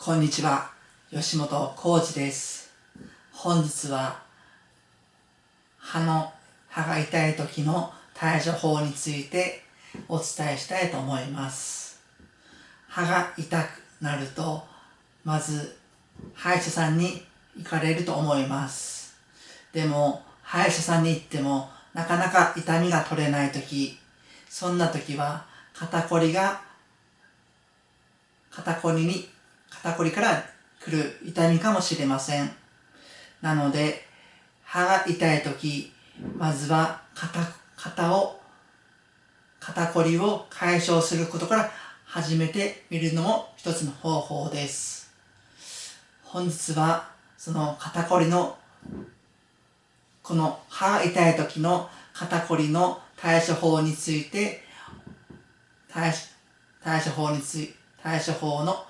こんにちは、吉本浩二です。本日は、歯の、歯が痛い時の対処法についてお伝えしたいと思います。歯が痛くなると、まず、歯医者さんに行かれると思います。でも、歯医者さんに行っても、なかなか痛みが取れない時、そんな時は、肩こりが肩こりに、肩こりから来る痛みかもしれません。なので、歯が痛いとき、まずは肩、肩を、肩こりを解消することから始めてみるのも一つの方法です。本日は、その肩こりの、この歯が痛い時の肩こりの対処法について、対対処法について、対処法の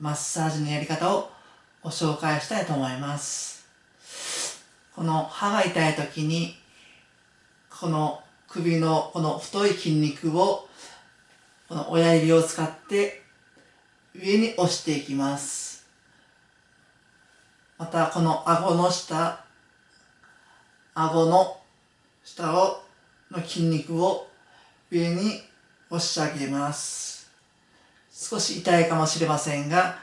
マッサージのやり方をご紹介したいと思います。この歯が痛い時に、この首のこの太い筋肉を、この親指を使って上に押していきます。またこの顎の下、顎の下を、の筋肉を上に押し上げます。少し痛いかもしれませんが、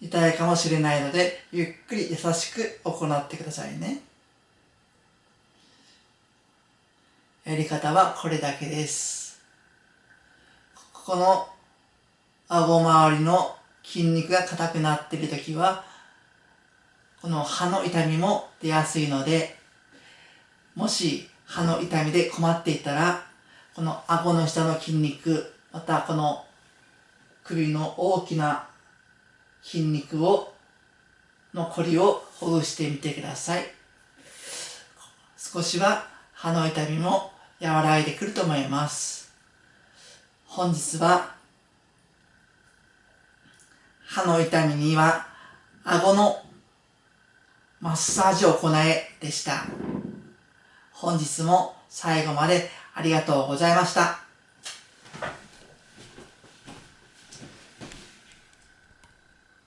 痛いかもしれないので、ゆっくり優しく行ってくださいね。やり方はこれだけです。ここの顎周りの筋肉が硬くなっているときは、この歯の痛みも出やすいので、もし歯の痛みで困っていたら、この顎の下の筋肉、またこの首の大きな筋肉を、のこりをほぐしてみてください。少しは歯の痛みも和らいでくると思います。本日は歯の痛みには顎のマッサージを行えでした。本日も最後までありがとうございました。